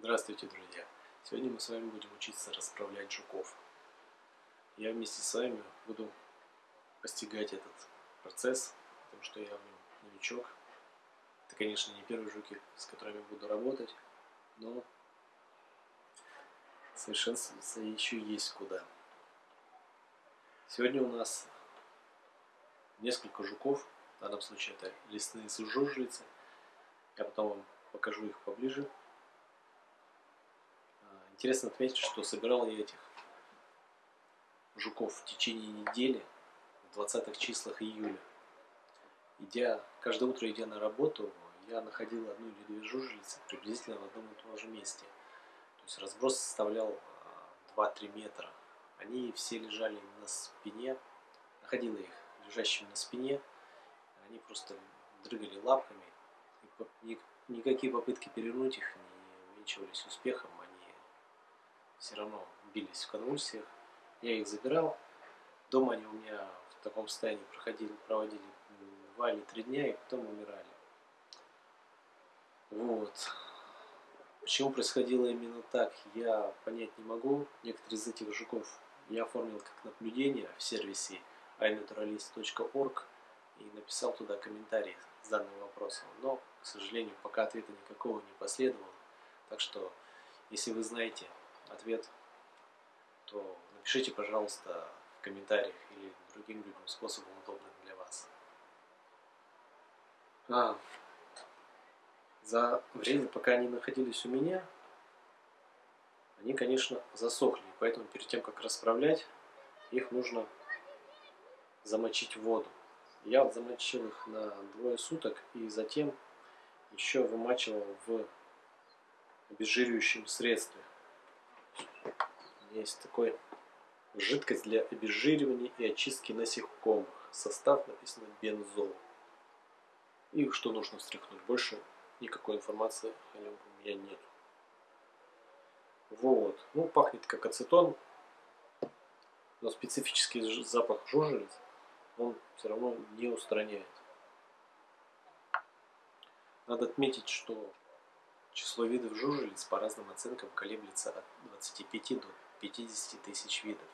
Здравствуйте, друзья! Сегодня мы с вами будем учиться расправлять жуков. Я вместе с вами буду постигать этот процесс, потому что я в нем новичок. Это, конечно, не первые жуки, с которыми буду работать, но совершенствоваться еще есть куда. Сегодня у нас несколько жуков, в данном случае это лесные жужелицы. Я потом вам покажу их поближе. Интересно отметить, что собирал я этих жуков в течение недели, в 20-х числах июля. Идя, каждое утро идя на работу, я находил одну или две жужелицы приблизительно в одном и том же месте. То есть разброс составлял 2-3 а, метра. Они все лежали на спине, находила их лежащими на спине. Они просто дрыгали лапками. И никакие попытки перевернуть их не увенчивались успехом все равно бились в конвульсиях. Я их забирал. Дома они у меня в таком состоянии проходили, проводили два или три дня и потом умирали. Вот. Почему происходило именно так, я понять не могу. Некоторые из этих жуков я оформил как наблюдение в сервисе iNaturalist.org и написал туда комментарий с данным вопросом. Но, к сожалению, пока ответа никакого не последовало. Так что, если вы знаете ответ, то напишите, пожалуйста, в комментариях или другим любым способом, удобным для вас. А, за время, пока они находились у меня, они, конечно, засохли. Поэтому перед тем, как расправлять, их нужно замочить в воду. Я замочил их на двое суток и затем еще вымачивал в обезжиривающем средстве есть такой жидкость для обезжиривания и очистки насекомых. Состав написано бензол. И что нужно встряхнуть. Больше никакой информации о нем у меня нет. Вот. Ну, пахнет как ацетон. Но специфический запах жужелиц он все равно не устраняет. Надо отметить, что число видов жужелиц по разным оценкам колеблется от 25 до 50 тысяч видов.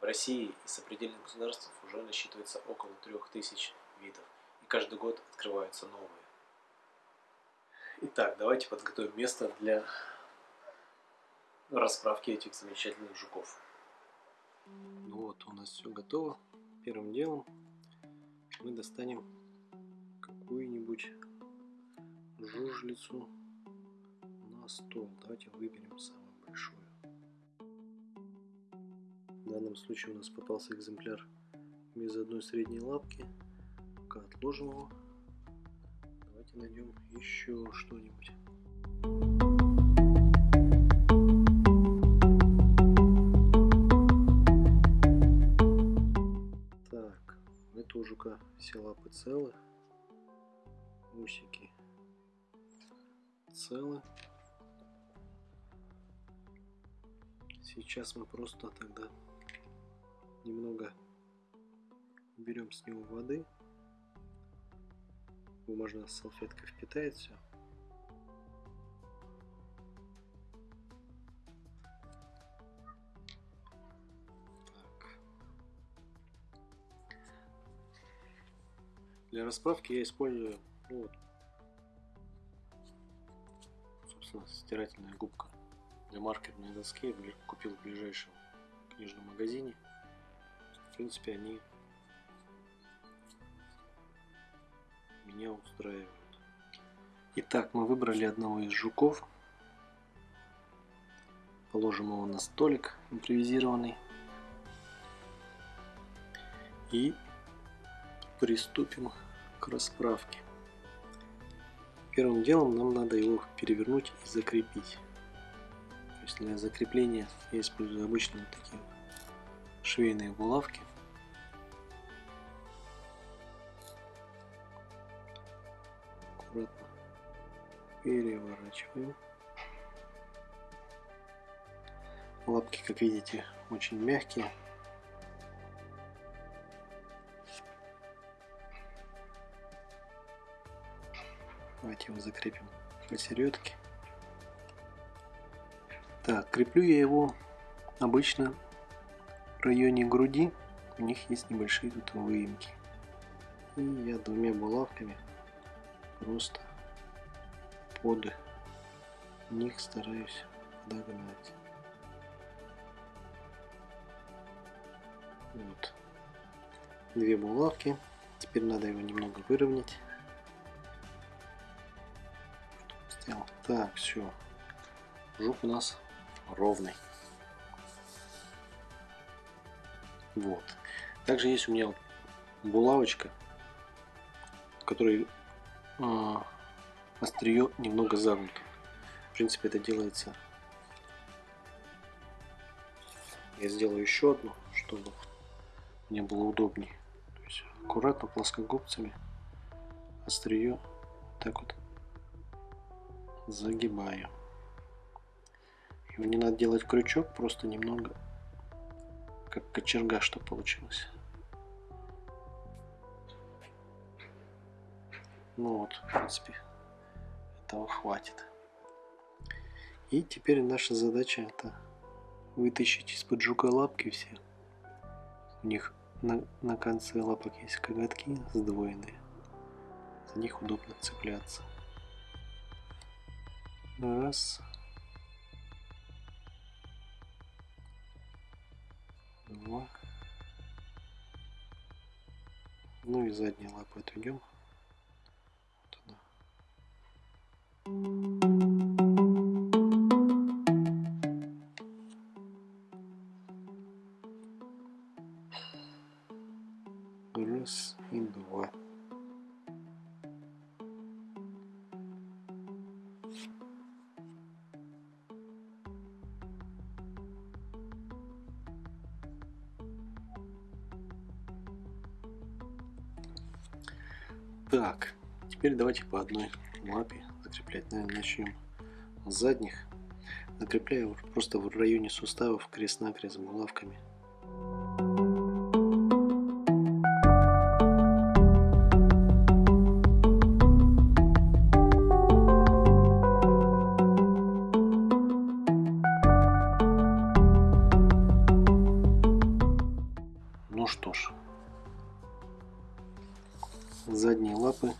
В России и сопредельных государств уже насчитывается около 3000 видов, и каждый год открываются новые. Итак, давайте подготовим место для расправки этих замечательных жуков. Ну вот, у нас все готово. Первым делом мы достанем какую-нибудь жужелицу на стол. Давайте выберем самую данном случае у нас попался экземпляр без одной средней лапки. Пока отложим его. Давайте найдем еще что-нибудь. Так, у этого жука все лапы целы, усики целы. Сейчас мы просто тогда немного берем с него воды. Бумажная салфетка впитает все. Для расправки я использую ну, вот, собственно, стирательная губка для маркерной доски. Я купил в ближайшем книжном магазине. В принципе, они меня устраивают. Итак, мы выбрали одного из жуков. Положим его на столик импровизированный. И приступим к расправке. Первым делом нам надо его перевернуть и закрепить. То есть для закрепления я использую обычные такие швейные булавки. Аккуратно переворачиваем. Лапки, как видите, очень мягкие. Давайте его закрепим посередке. Так, креплю я его обычно районе груди. У них есть небольшие тут выемки. И я двумя булавками просто под них стараюсь догнать. Вот. Две булавки. Теперь надо его немного выровнять. Сделал. Так, все. Жук у нас ровный. Вот. Также есть у меня булавочка, которой э, острие немного загнуто. В принципе, это делается. Я сделаю еще одну, чтобы мне было удобнее. То есть аккуратно плоскогубцами острие так вот загибаю. Его не надо делать крючок, просто немного как кочерга, что получилось. Ну вот, в принципе, этого хватит. И теперь наша задача это вытащить из-под жука лапки все. У них на, на конце лапок есть коготки сдвоенные. За них удобно цепляться. Раз. Два. Ну и задние лапы отведем. Вот она. Раз и два. Так, теперь давайте по одной лапе закреплять. Наверное, начнем с задних. Закрепляю просто в районе суставов крест-накрест булавками. Задние лапы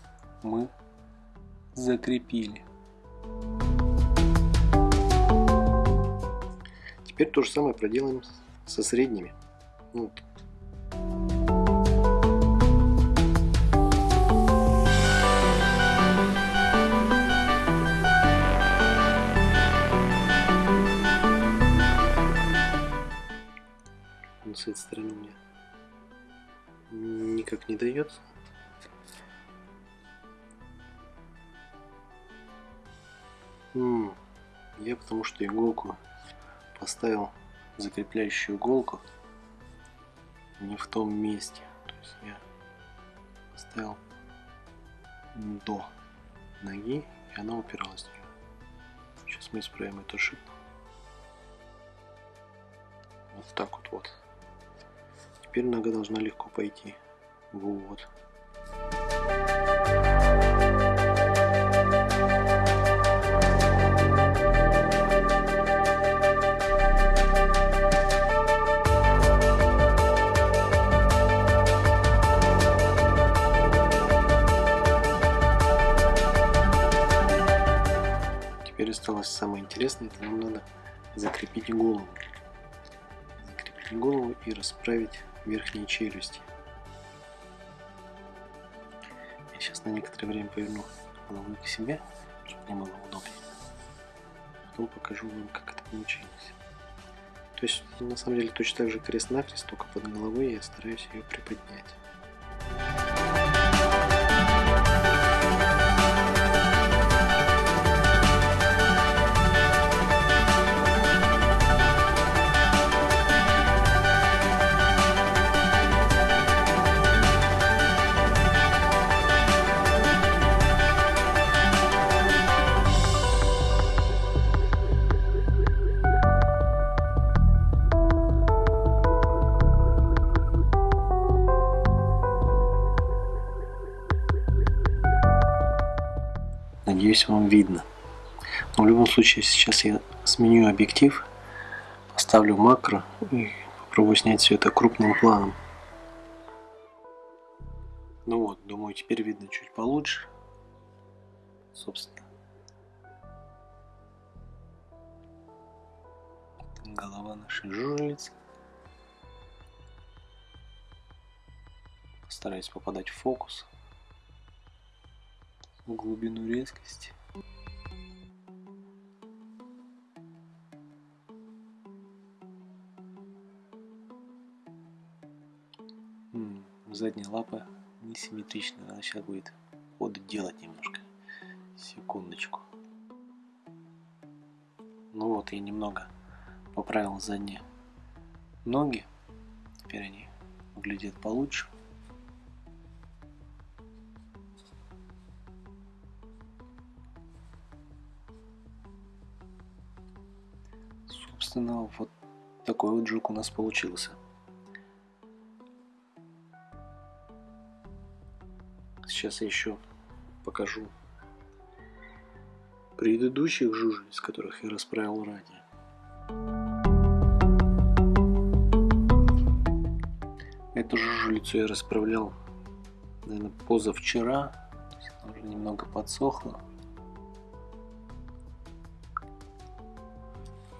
мы закрепили. Теперь то же самое проделаем со средними. Вот. С этой стороны меня никак не дается. Я потому что иголку поставил закрепляющую иголку не в том месте. То есть я поставил до ноги, и она упиралась в нее. Сейчас мы исправим эту ошибку. Вот так вот вот. Теперь нога должна легко пойти в осталось самое интересное, это нам надо закрепить голову. Закрепить голову и расправить верхние челюсти. Я сейчас на некоторое время поверну голову к себе, чтобы мне было удобнее. Потом покажу вам, как это получилось. То есть, на самом деле, точно так же крест-накрест, только под головой я стараюсь ее приподнять. Надеюсь, вам видно. в любом случае сейчас я сменю объектив, поставлю макро и попробую снять все это крупным планом. Ну вот, думаю, теперь видно чуть получше. Собственно. Голова нашей жужелицы. Стараюсь попадать в фокус. Глубину резкости. задняя лапа несимметрично. Надо сейчас будет ход делать немножко. Секундочку. Ну вот, я немного поправил задние ноги. Теперь они выглядят получше. Собственно, вот такой вот жук у нас получился. Сейчас я еще покажу предыдущих жужелиц, которых я расправил ранее. Эту жужелицу я расправлял, наверное, позавчера. Она уже немного подсохла.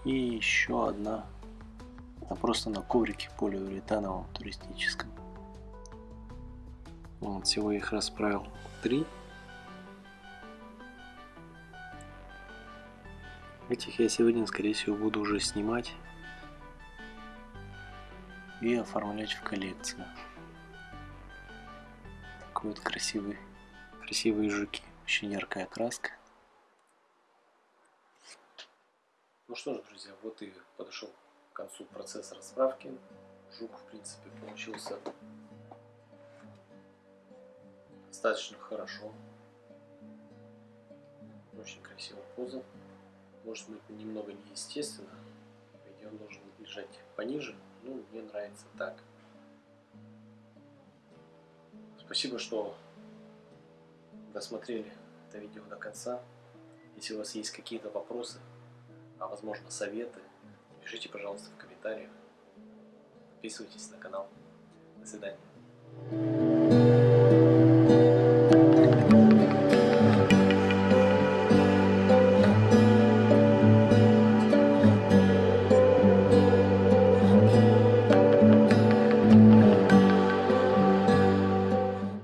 И еще одна. Она просто на коврике полиуретановом туристическом. Вот, всего их расправил три. Этих я сегодня, скорее всего, буду уже снимать и оформлять в коллекцию. Такой вот красивый, красивые жуки. Очень яркая краска. Ну что ж, друзья, вот и подошел к концу процесс расправки. Жук, в принципе, получился достаточно хорошо. Очень красивая поза. Может быть немного неестественно. Идее он должен лежать пониже. Ну, мне нравится так. Спасибо, что досмотрели это видео до конца. Если у вас есть какие-то вопросы, а возможно советы, пишите, пожалуйста, в комментариях. Подписывайтесь на канал. До свидания.